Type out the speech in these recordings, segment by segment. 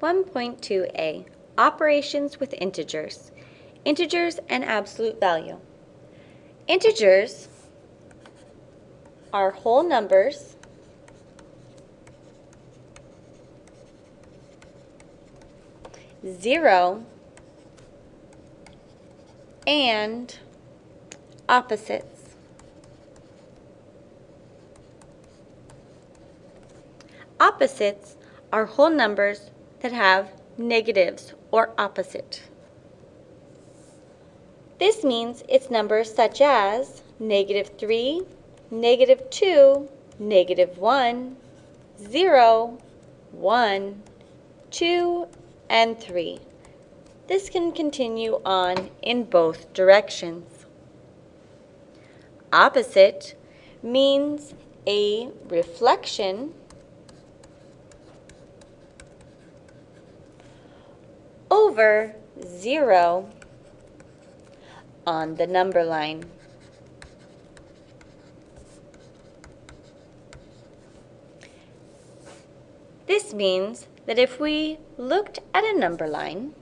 1.2a, Operations with Integers, Integers and Absolute Value. Integers are whole numbers zero and opposites. Opposites are whole numbers that have negatives or opposite. This means it's numbers such as negative 3, negative 2, negative 1, 0, 1, 2, and 3. This can continue on in both directions. Opposite means a reflection over 0 on the number line. This means that if we looked at a number line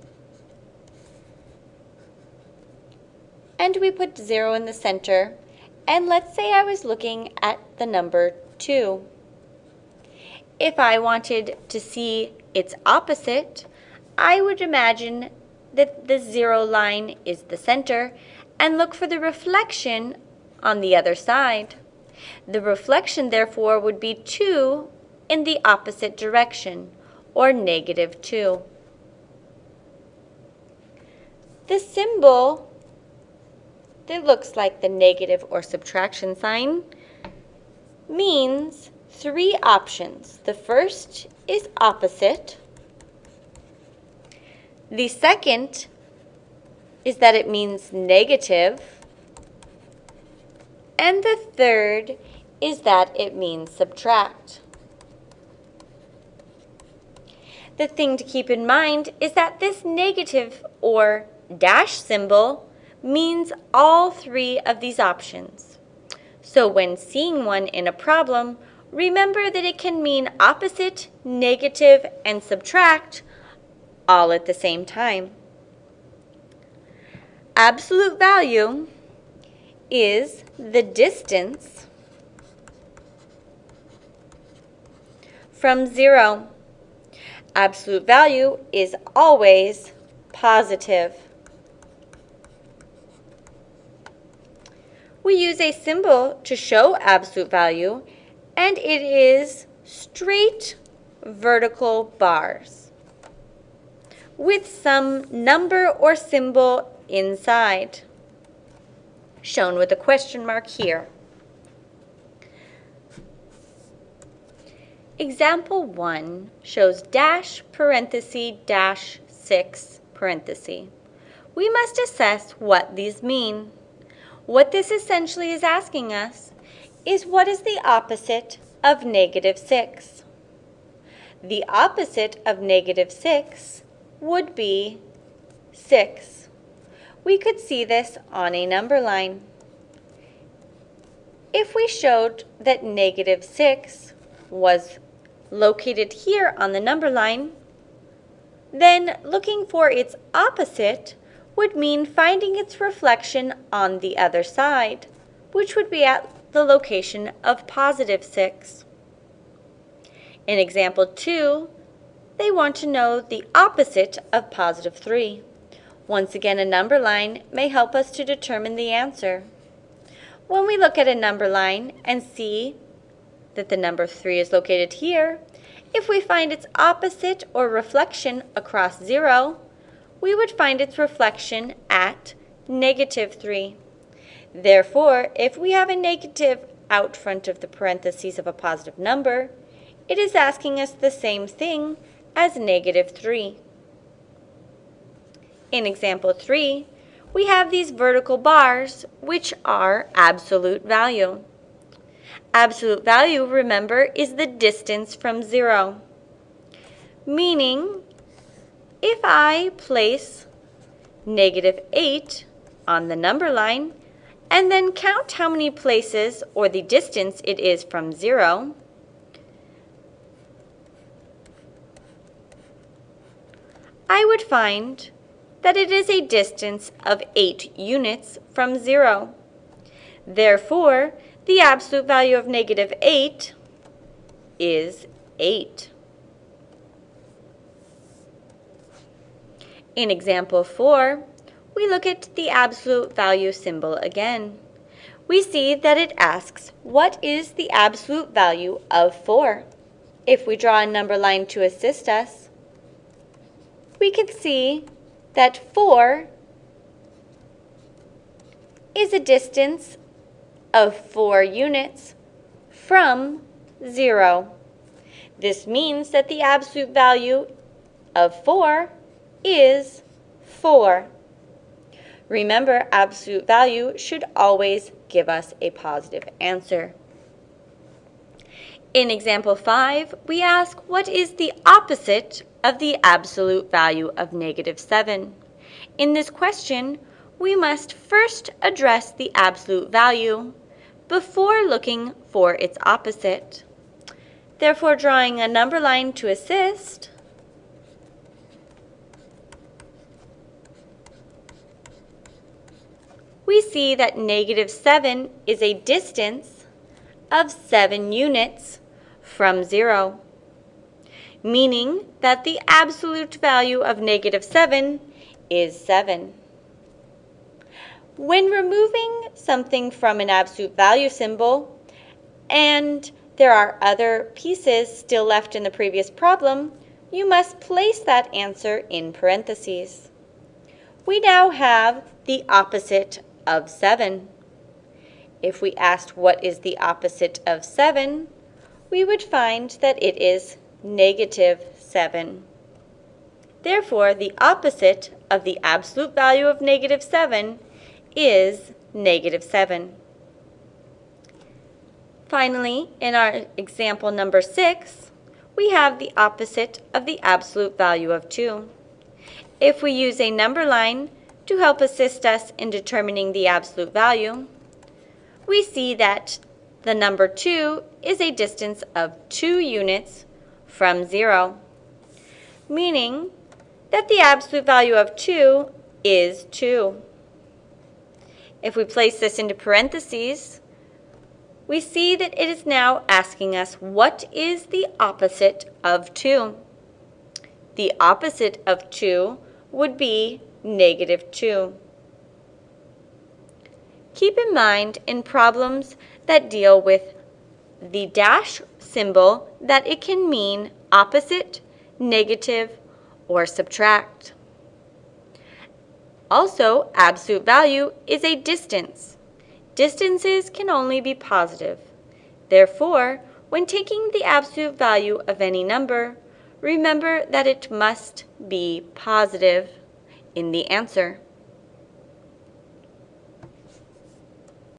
and we put 0 in the center, and let's say I was looking at the number 2. If I wanted to see its opposite, I would imagine that the zero line is the center and look for the reflection on the other side. The reflection, therefore, would be 2 in the opposite direction, or negative 2. The symbol that looks like the negative or subtraction sign means three options. The first is opposite. The second is that it means negative. And the third is that it means subtract. The thing to keep in mind is that this negative or dash symbol means all three of these options. So when seeing one in a problem, remember that it can mean opposite, negative, and subtract all at the same time. Absolute value is the distance from zero. Absolute value is always positive. We use a symbol to show absolute value, and it is straight vertical bars with some number or symbol inside, shown with a question mark here. Example 1 shows dash parenthesis dash 6 parenthesis. We must assess what these mean. What this essentially is asking us is what is the opposite of negative 6? The opposite of negative 6 would be 6. We could see this on a number line. If we showed that negative 6 was located here on the number line, then looking for its opposite would mean finding its reflection on the other side, which would be at the location of positive 6. In example 2, they want to know the opposite of positive 3. Once again, a number line may help us to determine the answer. When we look at a number line and see that the number 3 is located here, if we find its opposite or reflection across 0, we would find its reflection at negative 3. Therefore, if we have a negative out front of the parentheses of a positive number, it is asking us the same thing as negative 3. In example 3, we have these vertical bars, which are absolute value. Absolute value, remember, is the distance from 0. Meaning, if I place negative 8 on the number line, and then count how many places or the distance it is from 0, I would find that it is a distance of 8 units from 0. Therefore, the absolute value of negative 8 is 8. In example 4, we look at the absolute value symbol again. We see that it asks, what is the absolute value of 4? If we draw a number line to assist us, we can see that 4 is a distance of 4 units from 0. This means that the absolute value of 4 is 4. Remember, absolute value should always give us a positive answer. In example 5, we ask what is the opposite of the absolute value of negative 7? In this question, we must first address the absolute value before looking for its opposite. Therefore, drawing a number line to assist, we see that negative 7 is a distance of 7 units from 0, meaning that the absolute value of negative 7 is 7. When removing something from an absolute value symbol, and there are other pieces still left in the previous problem, you must place that answer in parentheses. We now have the opposite of 7. If we asked what is the opposite of 7, we would find that it is negative 7. Therefore, the opposite of the absolute value of negative 7 is negative 7. Finally, in our example number 6, we have the opposite of the absolute value of 2. If we use a number line to help assist us in determining the absolute value, we see that the number 2 is a distance of 2 units from 0, meaning that the absolute value of 2 is 2. If we place this into parentheses, we see that it is now asking us what is the opposite of 2. The opposite of 2 would be negative 2. Keep in mind in problems that deal with the dash symbol that it can mean opposite, negative, or subtract. Also, absolute value is a distance. Distances can only be positive. Therefore, when taking the absolute value of any number, remember that it must be positive in the answer.